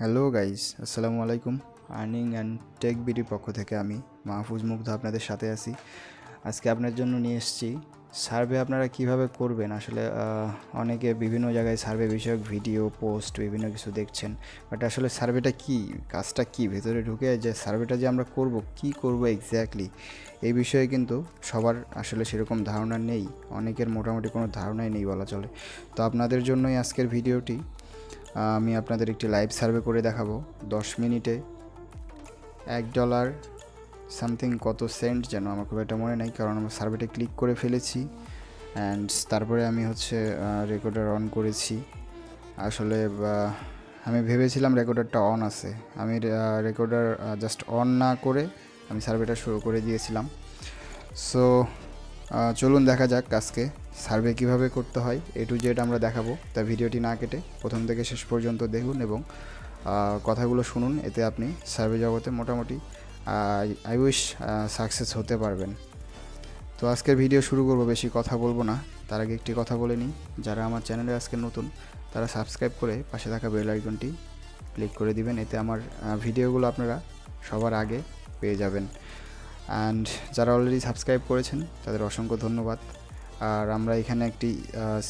Hello guys আসসালামু আলাইকুম earning and take বিডির পক্ষ থেকে আমি মাহফুজ মুগ্ধ আপনাদের সাথে আছি। আজকে আপনার জন্য নিয়ে এসেছি। সার্ভে আপনারা কীভাবে করবেন? আসলে অনেকে বিভিন্ন জায়গায় সার্ভে বিষয়ক ভিডিও পোস্ট বিভিন্ন কিছু দেখছেন। বাট আসলে সার্ভেটা কি? কাজটা কি? ভেতরে ঢুকে যে সার্ভেটা যে আমরা করব, কি করব এক্স্যাক্টলি এই বিষয়ে কিন্তু সবার আসলে সেরকম ধারণা নেই। অনেকের মোটামুটি কোনো ধারণাই নেই বলা চলে। তো আপনাদের জন্যই আজকের ভিডিওটি আমি আপনাদের একটি লাইভ সার্ভে করে দেখাবো। দশ মিনিটে এক ডলার সামথিং কত সেন্ট যেন আমার খুব একটা মনে নেই, কারণ আমার সার্ভেটা ক্লিক করে ফেলেছি। অ্যান্ড তারপরে আমি হচ্ছে রেকর্ডার অন করেছি। আসলে আমি ভেবেছিলাম রেকর্ডারটা অন আছে। আমি রেকর্ডার জাস্ট অন না করে আমি সার্ভেটা শুরু করে দিয়েছিলাম। সো চলুন দেখা যাক আজকে সার্ভে কীভাবে করতে হয়। এ টু জেড আমরা দেখাবো, তা ভিডিওটি না কেটে প্রথম থেকে শেষ পর্যন্ত দেখুন এবং কথাগুলো শুনুন, এতে আপনি সার্ভে জগতে মোটামুটি আই উইশ সাকসেস হতে পারবেন। তো আজকের ভিডিও শুরু করব, বেশি কথা বলব না। তার আগে একটি কথা বলে নিই, যারা আমার চ্যানেলে আজকে নতুন, তারা সাবস্ক্রাইব করে পাশে থাকা বেল আইকনটি ক্লিক করে দিবেন, এতে আমার ভিডিওগুলো আপনারা সবার আগে পেয়ে যাবেন। অ্যান্ড যারা অলরেডি সাবস্ক্রাইব করেছেন, তাদের অসংখ্য ধন্যবাদ। আর আমরা এখানে একটি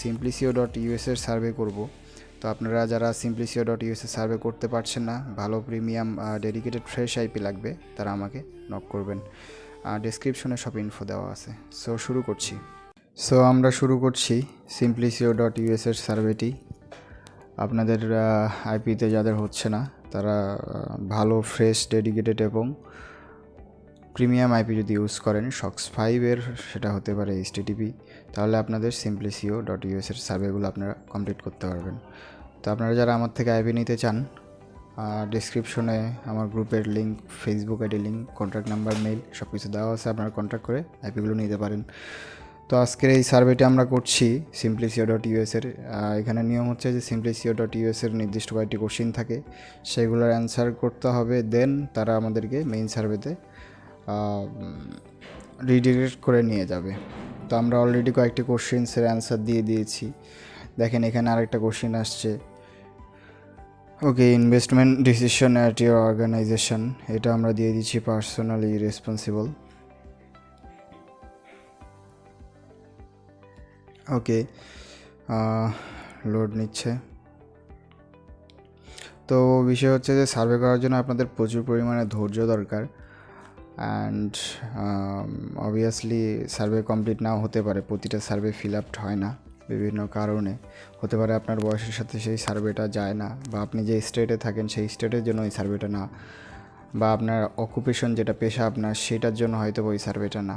সিম্পলিসিও ডট ইউএসের সার্ভে করব। তো আপনারা যারা সিম্পলিসিও ডট ইউএসএ সার্ভে করতে পারছেন না, ভালো প্রিমিয়াম ডেডিকেটেড ফ্রেশ আইপি লাগবে, তারা আমাকে নক করবেন। ডিসক্রিপশনে সব ইনফো দেওয়া আছে। সো শুরু করছি। সো আমরা শুরু করছি সিম্পলিসিও ডট ইউএসের সার্ভেটি আপনাদের আইপিতে যাদের হচ্ছে না, তারা ভালো ফ্রেশ ডেডিকেটেড এবং প্রিমিয়াম আইপি যদি ইউজ করেন সক্স ফাইভের সেটা হতে পারে এইচটিটিপি তাহলে আপনাদের সিম্পলিসিও ডট ইউএসের সার্ভেগুলো আপনারা কমপ্লিট করতে পারবেন। তো আপনারা যারা আমার থেকে আইপি নিতে চান ডিসক্রিপশনে আমার গ্রুপের link Facebook ID link contact number mail সব কিছু দেওয়া আছে, আপনারা কন্ট্যাক্ট করে আইপিগুলো নিতে পারেন। তো আজকের এই সার্ভেটি আমরা করছি সিম্পলিসিও ডট ইউএসের এখানে নিয়ম হচ্ছে যে সিম্পলিসিও ডট ইউএসের নির্দিষ্ট কয়েকটি কোশ্চিন থাকে, সেগুলোর অ্যান্সার করতে হবে দেন তারা আমাদেরকে মেইন সার্ভেতে রিডিরেক্ট করে নিয়ে যাবে। তো আমরা অলরেডি কয়েকটি কোশ্চেন্সের অ্যান্সার দিয়ে দিয়েছি। দেখেন এখানে আরেকটা কোশ্চেন আসছে। Okay investment decision at your organisation এটা আমরা দিয়ে দিচ্ছি পার্সোনালি রেসপন্সিবল ওকে লোড নিচ্ছে। তো বিষয় হচ্ছে যে সার্ভে করার জন্য আপনাদের প্রচুর পরিমাণে ধৈর্য দরকার। অ্যান্ড অবভিয়াসলি সার্ভে কমপ্লিট নাও হতে পারে, প্রতিটা সার্ভে ফিল আপ হয় না বিভিন্ন কারণে। হতে পারে আপনার বয়সের সাথে সেই সার্ভেটা যায় না, বা আপনি যে স্টেটে থাকেন সেই স্টেটের জন্য ওই সার্ভেটা না, বা আপনার অকুপেশন যেটা পেশা আপনার সেটার জন্য হয়তো ওই সার্ভেটা না।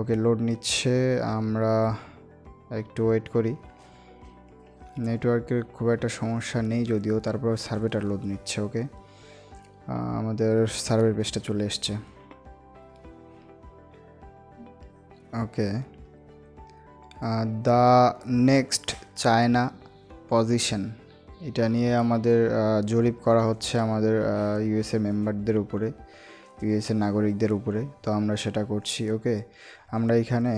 ওকে লোড নিচ্ছে, আমরা একটু ওয়েট করি। নেটওয়ার্কের খুব একটা সমস্যা নেই যদিও, তারপর সার্ভেটা লোড নিচ্ছে ওকে আমাদের সার্ভের পেজটা চলে এসছে। Okay the next China position এটা নিয়ে আমাদের আহ, জরিপ করা হচ্ছে আমাদের ইউএসএ মেম্বারদের উপরে ইউএসএ নাগরিকদের উপরে। তো আমরা সেটা করছি ওকে আমরা এখানে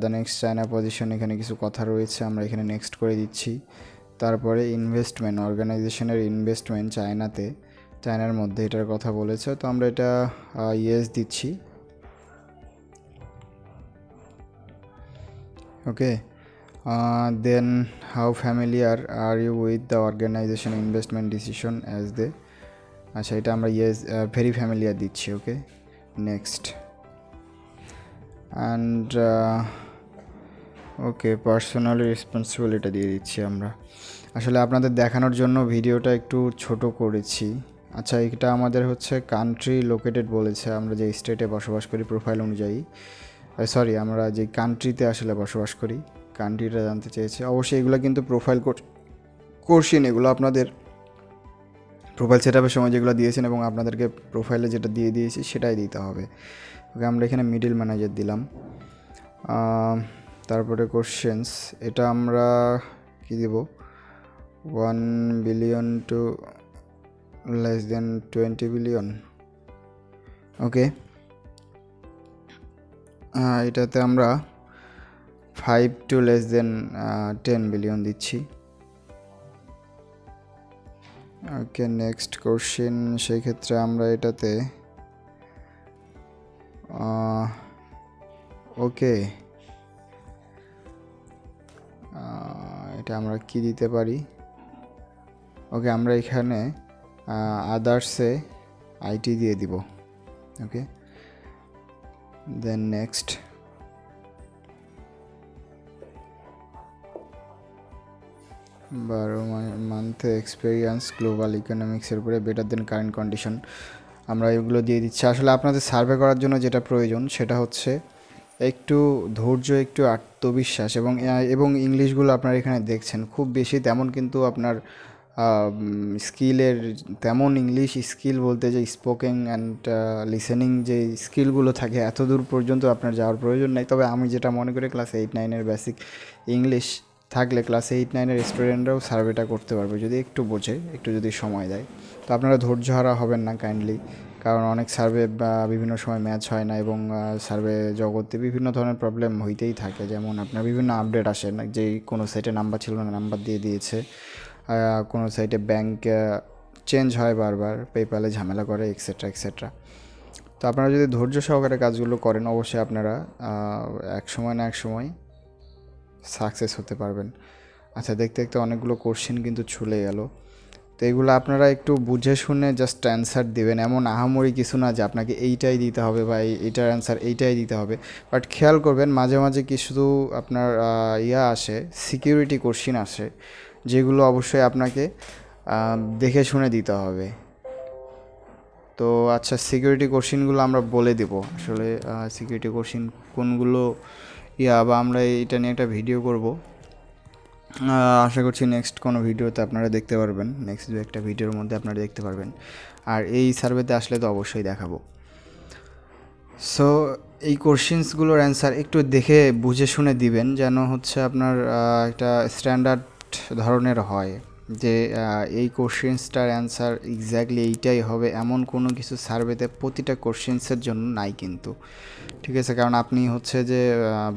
দ্য নেক্সট চায়না পজিশন এখানে কিছু কথা রয়েছে আমরা এখানে নেক্সট করে দিচ্ছি। তারপরে ইনভেস্টমেন্ট অর্গানাইজেশনের ইনভেস্টমেন্ট চায়নাতে চায়নার মধ্যে এটার কথা বলেছে। তো আমরা এটা ইয়েস দিচ্ছি। Okay. Uh, then how familiar are you with the organization investment decision as they? আচ্ছা এটা আমরা ইয়েস ভেরি ফ্যামিলিয়ার দিচ্ছি okay next and okay personally responsible দিয়ে দিচ্ছি আমরা। আসলে আপনাদের দেখানোর জন্য ভিডিওটা একটু ছোট করেছি। আচ্ছা এটা আমাদের হচ্ছে কান্ট্রি লোকেটেড বলেছে। আমরা যে স্টেটে বসবাস করি প্রোফাইল অনুযায়ী। সরি আমরা যে কান্ট্রিতে আসলে বসবাস করি কান্ট্রিটা জানতে চেয়েছি, অবশ্যই এগুলো কিন্তু প্রোফাইল কোর্সিন এগুলো আপনাদের প্রোফাইল সেট আপের সময় যেগুলো দিয়েছেন এবং আপনাদেরকে প্রোফাইলে যেটা দিয়ে দিয়েছি, সেটাই দিতে হবে। ওকে আমরা এখানে মিডিল ম্যানেজার দিলাম। তারপরে কোশ্চেন্স এটা আমরা কি দেব? One billion to less than twenty billion okay এটাতে আমরা five to less than ten billion দিচ্ছি। ওকে নেক্সট কোশ্চেন সেই ক্ষেত্রে আমরা এটাতে ওকে এটা আমরা কি দিতে পারি? ওকে আমরা এখানে আদার্সে আইটি দিয়ে দিব। ওকে দেন নেক্সট বারো মান্থে এক্সপিরিয়েন্স গ্লোবাল ইকোনমিক্সের উপরে বেটার দেন কারেন্ট কন্ডিশন আমরা এগুলো দিয়ে দিচ্ছি। আসলে আপনাদের সার্ভে করার জন্য যেটা প্রয়োজন সেটা হচ্ছে একটু ধৈর্য, একটু আত্মবিশ্বাস এবং এবং ইংলিশগুলো আপনারা এখানে দেখছেন। খুব বেশি তেমন কিন্তু আপনার স্কিলের তেমন ইংলিশ স্কিল বলতে যে স্পোকিং অ্যান্ড লিসেনিং যে স্কিলগুলো থাকে এত দূর পর্যন্ত আপনার যাওয়ার প্রয়োজন নেই। তবে আমি যেটা মনে করি ক্লাস এইট নাইনের বেসিক ইংলিশ থাকলে ক্লাস এইট নাইনের স্টুডেন্টরাও সার্ভেটা করতে পারবে, যদি একটু বোঝে, একটু যদি সময় দেয়। তো আপনারা ধৈর্য হারা হবেন না কাইন্ডলি কারণ অনেক সার্ভে বা বিভিন্ন সময় ম্যাচ হয় না এবং সার্ভে জগতে বিভিন্ন ধরনের প্রবলেম হইতেই থাকে। যেমন আপনার বিভিন্ন আপডেট আসে, না, যেই কোনো সেটে নাম্বার ছিল না নাম্বার দিয়ে দিয়েছে। কোনো সাইটে ব্যাংক চেঞ্জ হয় বারবার পেপ্যালে ঝামেলা করে এক্সেট্রা এক্সেট্রা তো আপনারা যদি ধৈর্য সহকারে কাজগুলো করেন, অবশ্যই আপনারা এক সময় না এক সময় সাকসেস হতে পারবেন। আচ্ছা দেখতে দেখতে অনেকগুলো কোশ্চেন কিন্তু ছুলে গেল। তো এগুলো আপনারা একটু বুঝে শুনে জাস্ট অ্যান্সার দেবেন। এমন আহামরি কিছু না যে আপনাকে এইটাই দিতে হবে বা এইটার অ্যান্সার এইটাই দিতে হবে। বাট খেয়াল করবেন, মাঝে মাঝে কিছু আপনার ইয়া আসে সিকিউরিটি কোশ্চিন আসে। যেগুলো অবশ্যই আপনাকে দেখে শুনে দিতে হবে। তো আচ্ছা সিকিউরিটি কোশ্চিনগুলো আমরা বলে দেব। আসলে সিকিউরিটি কোশ্চিন কোনগুলো, ইয়া, বা আমরা এটা নিয়ে একটা ভিডিও করব। আশা করছি নেক্সট কোনো ভিডিওতে আপনারা দেখতে পারবেন। নেক্সট দু একটা ভিডিওর মধ্যে আপনারা দেখতে পারবেন। আর এই সার্ভেতে আসলে তো অবশ্যই দেখাবো। সো এই কোশ্চিনসগুলোর অ্যান্সার একটু দেখে, বুঝে শুনে দিবেন যেন হচ্ছে আপনার একটা স্ট্যান্ডার্ড ধরনের হয় যে এই কোশ্চেন্সটার অ্যান্সার এক্স্যাক্টলি এইটাই হবে, এমন কোনো কিছু সার্ভেতে প্রতিটা কোশ্চেন্সের জন্য নাই কিন্তু। ঠিক আছে? কারণ আপনি হচ্ছে যে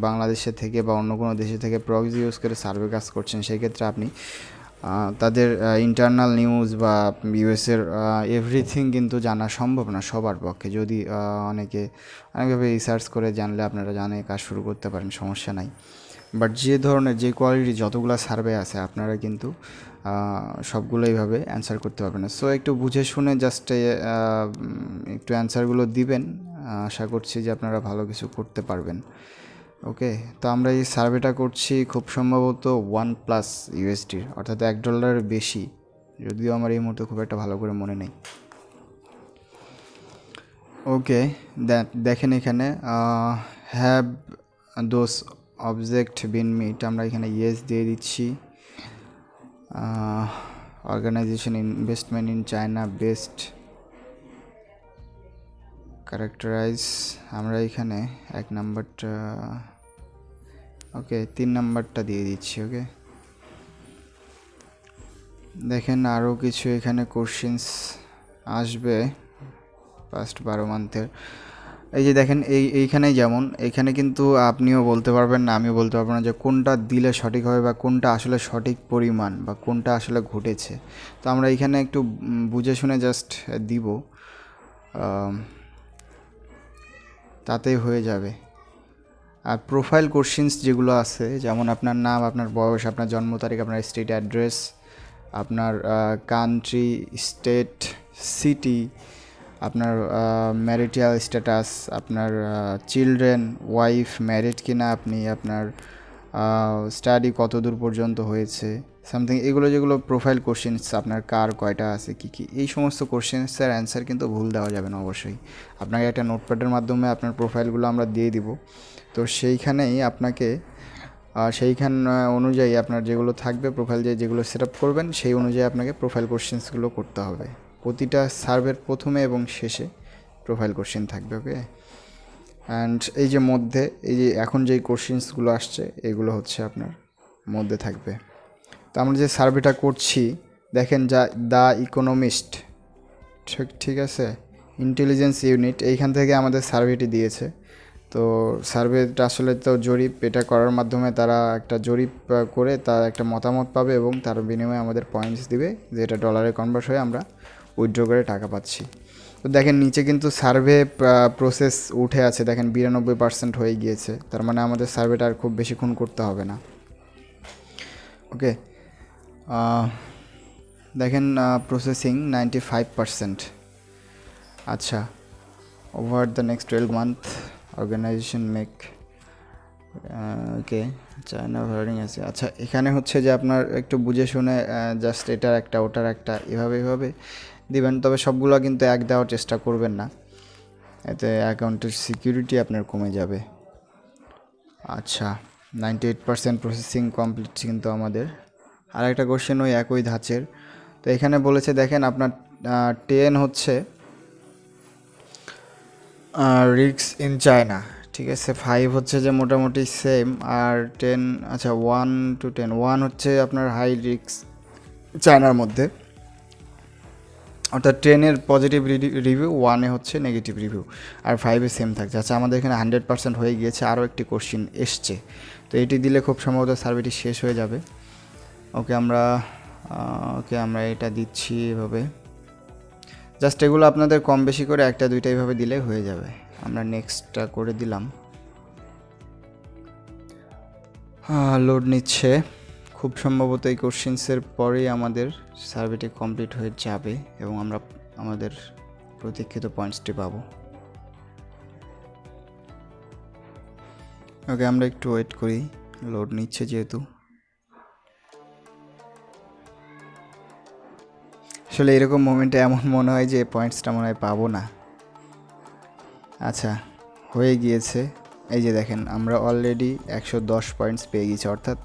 বাংলাদেশে থেকে বা অন্য কোনো দেশে থেকে প্রক্সি ইউজ করে সার্ভে কাজ করছেন, সেই ক্ষেত্রে আপনি তাদের ইন্টারনাল নিউজ বা ইউএসের এভরিথিং কিন্তু জানা সম্ভব না সবার পক্ষে। যদি অনেকে, অনেকভাবে রিসার্চ করে জানলে আপনারা জানে, কাজ শুরু করতে পারেন, সমস্যা নাই। বাট যে ধরনের, যে কোয়ালিটি যতগুলো সার্ভে আছে, আপনারা কিন্তু সবগুলো এইভাবে অ্যান্সার করতে পারবেন না। সো একটু বুঝে শুনে জাস্ট একটু অ্যান্সারগুলো দিবেন। আশা করছি যে আপনারা ভালো কিছু করতে পারবেন। ওকে তো আমরা এই সার্ভেটা করছি খুব সম্ভবত ওয়ান প্লাস ইউএসডির অর্থাৎ এক ডলারের বেশি। যদিও আমার এই মুহূর্তে খুব একটা ভালো করে মনে নেই। ওকে দেখেন এখানে have those object been met আমরা এখানে ইয়েস দিয়ে দিচ্ছি। Organisation investment in China best characterise আমরা এখানে এক নাম্বারটা ওকে তিন নাম্বারটা দিয়ে দিচ্ছি ওকে দেখেন আরও কিছু এখানে কোশ্চিনস আসবে ফার্স্ট বারো মান্থের এই যে দেখেন, এই এইখানে যেমন, এখানে কিন্তু আপনিও বলতে পারবেন না, আমিও বলতে পারব না যে কোনটা দিলে সঠিক হবে বা কোনটা আসলে সঠিক পরিমাণ বা কোনটা আসলে ঘটেছে। তো আমরা এইখানে একটু বুঝে শুনে জাস্ট দিব। তাতেই হয়ে যাবে। আর প্রোফাইল কোশ্চিনস যেগুলো আছে, যেমন আপনার নাম, আপনার বয়স, আপনার জন্ম তারিখ, আপনার স্টেট অ্যাড্রেস আপনার কান্ট্রি স্টেট সিটি আপনার ম্যারিটিয়াল স্ট্যাটাস আপনার চিলড্রেন ওয়াইফ ম্যারিড কিনা আপনি, আপনার স্টাডি কত দূর পর্যন্ত হয়েছে সামথিং এগুলো যেগুলো প্রোফাইল কোশ্চেন্স আপনার কার কয়টা আছে, কী কী, এই সমস্ত কোশ্চেন্সের অ্যান্সার কিন্তু ভুল দেওয়া যাবে না অবশ্যই। আপনাকে একটা নোটপ্যাডের মাধ্যমে আপনার প্রোফাইলগুলো আমরা দিয়ে দিব। তো সেইখানেই আপনাকে সেইখান অনুযায়ী আপনার যেগুলো থাকবে প্রোফাইল যে, যেগুলো সেট করবেন, সেই অনুযায়ী আপনাকে প্রোফাইল কোশ্চেন্সগুলো করতে হবে। প্রতিটা সার্ভের প্রথমে এবং শেষে প্রোফাইল কোশ্চেন থাকবে ওকে অ্যান্ড এই যে মধ্যে, এই যে এখন যেই কোশ্চেন্সগুলো আসছে, এগুলো হচ্ছে আপনার মধ্যে থাকবে। তো আমরা যে সার্ভেটা করছি, দেখেন যা দ্য ইকোনমিস্ট ঠিক ঠিক আছে? ইন্টেলিজেন্স ইউনিট এইখান থেকে আমাদের সার্ভেটি দিয়েছে। তো সার্ভেটা আসলে তো জরিপ, এটা করার মাধ্যমে তারা একটা জরিপ করে তার একটা মতামত পাবে এবং তার বিনিময়ে আমাদের পয়েন্টস দিবে যেটা ডলারে কনভার্ট হয়ে আমরা উইথড্র করে টাকা পাচ্ছি। তো দেখেন নিচে কিন্তু সার্ভে প্রসেস উঠে আছে। দেখেন বিরানব্বই পার্সেন্ট হয়ে গিয়েছে। তার মানে আমাদের সার্ভেটা আর খুব বেশিক্ষণ করতে হবে না। ওকে দেখেন প্রসেসিং নাইনটি ফাইভ পার্সেন্ট আচ্ছা over the next twelve month organisation make okay China ভার্ডিং আছে। আচ্ছা এখানে হচ্ছে যে আপনার একটু বুঝে শুনে জাস্ট এটার একটা, ওটার একটা, এভাবে এভাবে। দিবেন, তবে সবগুলো কিন্তু এক দেওয়ার চেষ্টা করবেন না। এতে অ্যাকাউন্টের সিকিউরিটি আপনার কমে যাবে। আচ্ছা ninety eight percent processing complete কিন্তু আমাদের। আর একটা কোশ্চেন ওই একই ধাঁচের। তো এখানে বলেছে, দেখেন আপনার টেন হচ্ছে রিক্স ইন চায়না ঠিক আছে ফাইভ হচ্ছে যে মোটামুটি সেম আর টেন আচ্ছা ওয়ান টু টেন ওয়ান হচ্ছে আপনার হাই রিক্স চায়নার মধ্যে। অর্থাৎ টেনের পজিটিভ রিভিউ ওয়ানে হচ্ছে নেগেটিভ রিভিউ আর ফাইভে সেম থাকছে। আচ্ছা আমাদের এখানে হান্ড্রেড পার্সেন্ট হয়ে গিয়েছে, আরও একটি কোশ্চিন এসছে। তো এটি দিলে খুব সম্ভবত সার্ভেটি শেষ হয়ে যাবে। ওকে, আমরা ওকে আমরা এটা দিচ্ছি এভাবে। জাস্ট এগুলো আপনাদের কম বেশি করে একটা, দুইটা এইভাবে দিলে হয়ে যাবে। আমরা নেক্সটটা করে দিলাম। লোড নিচ্ছে। খুব সম্ভবত এই কোশ্চেন্সের পরেই আমাদের সার্ভেটি কমপ্লিট হয়ে যাবে এবং আমরা আমাদের প্রতীক্ষিত পয়েন্টসটি পাবো। ওকে, আমরা একটু ওয়েট করি। লোড নিচ্ছে যেহেতু। আসলে এরকম মোমেন্টে এমন মনে হয় যে পয়েন্টসটা মনে হয় পাবো না। আচ্ছা হয়ে গিয়েছে। এই যে দেখেন, আমরা অলরেডি একশো দশ পয়েন্টস পেয়ে গেছি, অর্থাৎ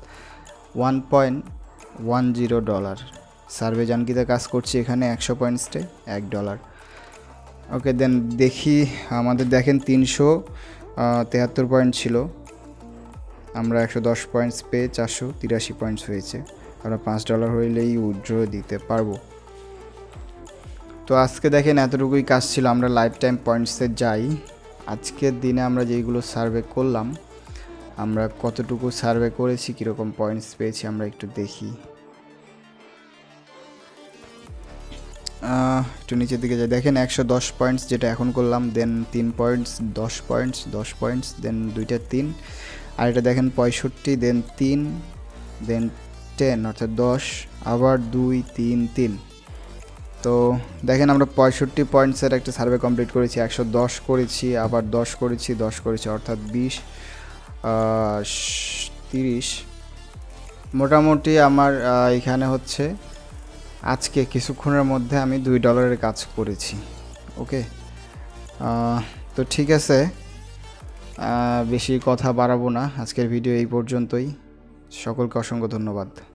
one point one zero dollar survey জানকিতে কাজ করছি এখানে একশো পয়েন্টসটে এক ডলার ওকে দেন দেখি, আমাদের দেখেন তিনশো তেহাত্তর পয়েন্ট ছিল। আমরা একশো দশ পয়েন্টস পেয়ে চারশো তিরাশি পয়েন্টস হয়েছে। আমরা পাঁচ ডলার হইলেই উইথড্র দিতে পারব। তো আজকে দেখেন এতটুকুই কাজ ছিল, আমরা লাইফ টাইম পয়েন্টসে যাই। আজকের দিনে আমরা যেইগুলো সার্ভে করলাম আমরা কতটুকু সার্ভে করেছি, কীরকম পয়েন্টস পেয়েছি আমরা একটু দেখি। একটু নিচের দিকে যাই। দেখেন একশো দশ পয়েন্টস যেটা এখন করলাম দেন তিন পয়েন্টস দশ পয়েন্টস দশ পয়েন্টস দেন দুইটা তিন। আর এটা দেখেন পঁয়ষট্টি দেন তিন দেন টেন অর্থাৎ দশ, আবার দুই, তিন তিন। তো দেখেন আমরা পঁয়ষট্টি পয়েন্টসের একটা সার্ভে কমপ্লিট করেছি, একশো দশ করেছি, আবার দশ করেছি দশ করেছি, অর্থাৎ বিশ। তিরিশ। মোটামুটি আমার এখানে হচ্ছে আজকে কিছুক্ষণের মধ্যে আমি দুই ডলারের কাজ করেছি। ওকে? তো ঠিক আছে। বেশি কথা বাড়াবো না। আজকের ভিডিও এই পর্যন্তই। সকলকে অসংখ্য ধন্যবাদ।